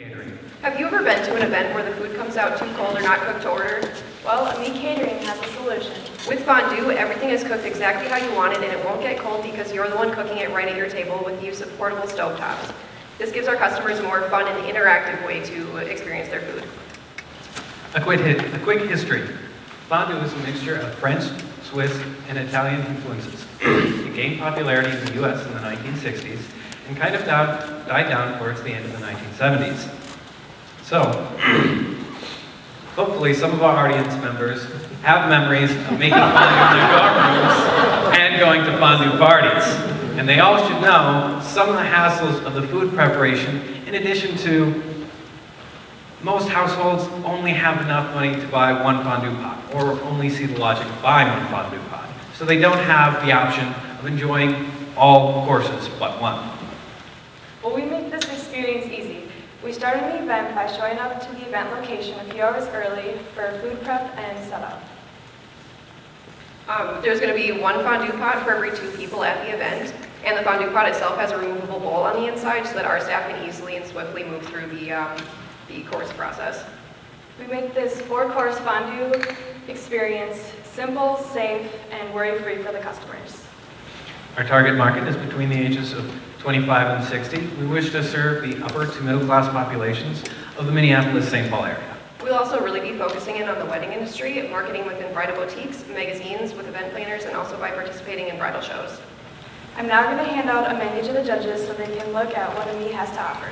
Catering. Have you ever been to an event where the food comes out too cold or not cooked to order? Well, Ami Catering has a solution. With fondue, everything is cooked exactly how you want it and it won't get cold because you're the one cooking it right at your table with the use of portable stovetops. This gives our customers a more fun and interactive way to experience their food. A quick, hi- a quick history. Fondue is a mixture of French, Swiss, and Italian influences. it gained popularity in the US in the 1960s and kind of died, died down towards the end of the 1970s. So, hopefully some of our audience members have memories of making fondue in their dorm rooms and going to fondue parties. And they all should know some of the hassles of the food preparation in addition to most households only have enough money to buy one fondue pot, or only see the logic of buying one fondue pot. So they don't have the option of enjoying all courses but one. Well, we make this experience easy. We started the event by showing up to the event location a few hours early for food prep and setup. Um, there's going to be one fondue pot for every two people at the event, and the fondue pot itself has a removable bowl on the inside so that our staff can easily and swiftly move through the, um, the course process. We make this four-course fondue experience simple, safe, and worry-free for the customers. Our target market is between the ages of 25 and 60. We wish to serve the upper to middle class populations of the Minneapolis-St. Paul area. We'll also really be focusing in on the wedding industry, marketing within bridal boutiques, magazines with event planners, and also by participating in bridal shows. I'm now going to hand out a menu to the judges so they can look at what Ami has to offer.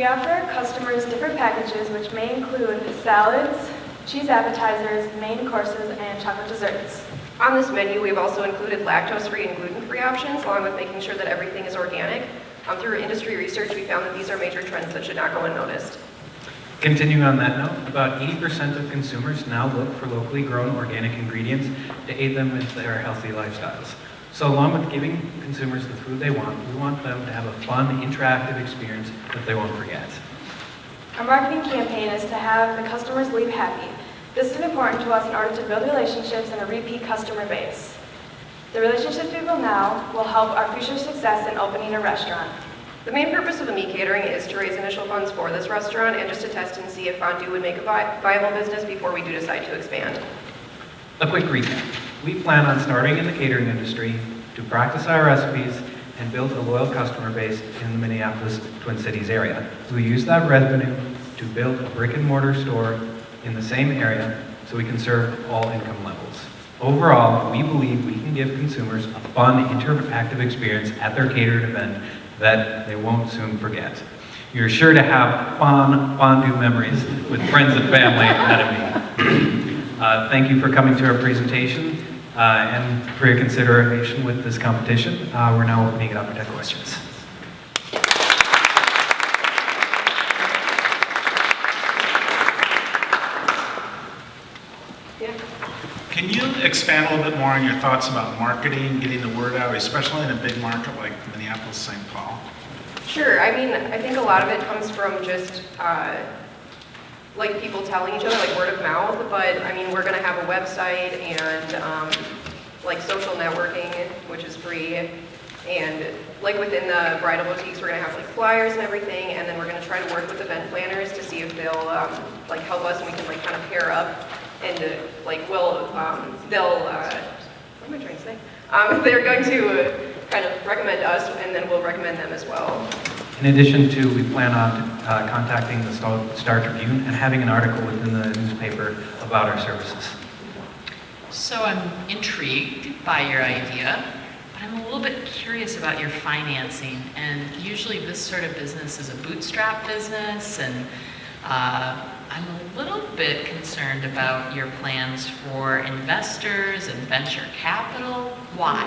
We offer our customers different packages which may include salads, cheese appetizers, main courses, and chocolate desserts. On this menu, we've also included lactose-free and gluten-free options, along with making sure that everything is organic. Um, through industry research, we found that these are major trends that should not go unnoticed. Continuing on that note, about 80% of consumers now look for locally grown organic ingredients to aid them in their healthy lifestyles. So along with giving consumers the food they want, we want them to have a fun, interactive experience that they won't forget. Our marketing campaign is to have the customers leave happy. This is important to us in order to build relationships and a repeat customer base. The relationships we build now will help our future success in opening a restaurant. The main purpose of the Ami catering is to raise initial funds for this restaurant and just to test and see if fondue would make a vi- viable business before we do decide to expand. A quick recap. We plan on starting in the catering industry to practice our recipes and build a loyal customer base in the Minneapolis Twin Cities area. We use that revenue to build a brick and mortar store in the same area so we can serve all income levels. Overall, we believe we can give consumers a fun, interactive experience at their catered event that they won't soon forget. You're sure to have fun fondue memories with friends and family at meeting. Uh, Thank you for coming to our presentation and for your consideration with this competition. Uh, We're now opening it up to questions. Yeah. Can you expand a little bit more on your thoughts about marketing, getting the word out, especially in a big market like Minneapolis, St. Paul? Sure. I mean, I think a lot of it comes from just uh, like people telling each other, like word of mouth. But I mean, we're going to have a website and um, like social networking, which is free. And like within the bridal boutiques, we're to have like flyers and everything. And then we're going to try to work with event planners to see if they'll um, like help us and we can like kind of pair up. And uh, like we'll um, they'll uh, what am I trying to say? Um, they're going to kind of recommend us, and then we'll recommend them as well. In addition to, we plan on uh, contacting the Star Star Tribune and having an article within the newspaper about our services. So I'm intrigued by your idea, but I'm a little bit curious about your financing. And usually this sort of business is a bootstrap business, and uh, I'm a little bit concerned about your plans for investors and venture capital. Why?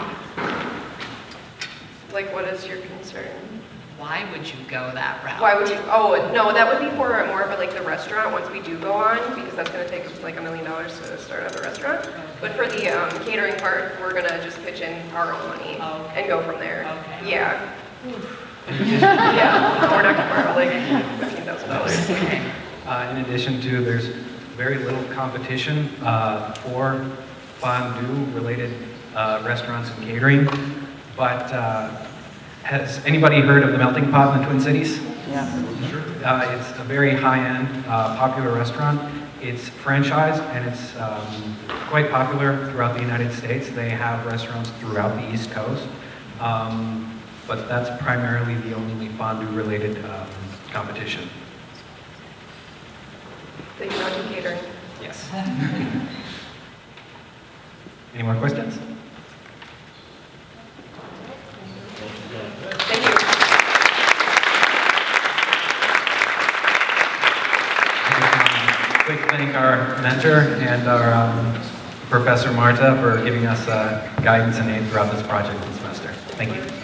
Like, what is your concern? Why would you go that route? Why would you, oh, no, that would be for more of a, like the restaurant, once we do go on, because that's gonna take us like a million dollars to start up a restaurant. But for the um, catering part, we're gonna just pitch in our own money okay. and go from there. Okay. Yeah. Yeah, we're not gonna borrow like fifteen thousand dollars. Okay. Uh, In addition to, there's very little competition uh, for fondue-related uh, restaurants and catering. But uh, has anybody heard of the Melting Pot in the Twin Cities? Yeah. Uh, It's a very high-end, uh, popular restaurant. It's franchised and it's um, quite popular throughout the United States. They have restaurants throughout the East Coast. Um, But that's primarily the only fondue-related um, competition. They you not do catering. Yes. Any more questions? Thank you. Quick thank our mentor and our um, Professor Marta for giving us uh, guidance and aid throughout this project this semester. Thank you.